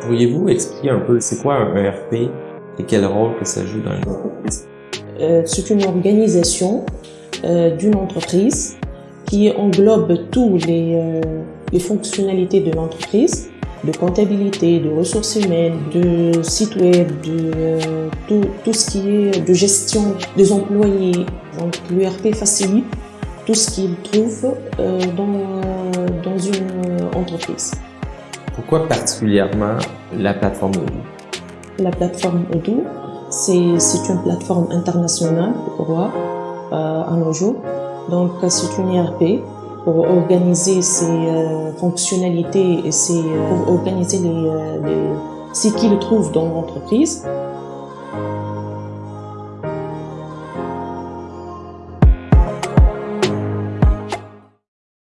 Pourriez-vous expliquer un peu c'est quoi un ERP et quel rôle que ça joue dans une entreprise? Euh, c'est une organisation euh, d'une entreprise qui englobe tous les, euh, les fonctionnalités de l'entreprise, de comptabilité, de ressources humaines, de site web, de tout, ce qui est de gestion des employés. Donc l'ERP facilite tout ce qu'ils trouvent dans, dans une entreprise. Pourquoi particulièrement la plateforme Odoo? La plateforme Odoo, c'est une plateforme internationale pour voir euh, à nos jours. Donc c'est une ERP pour organiser ses euh, fonctionnalités et ses, pour organiser les, euh, ce qu'ils trouvent dans l'entreprise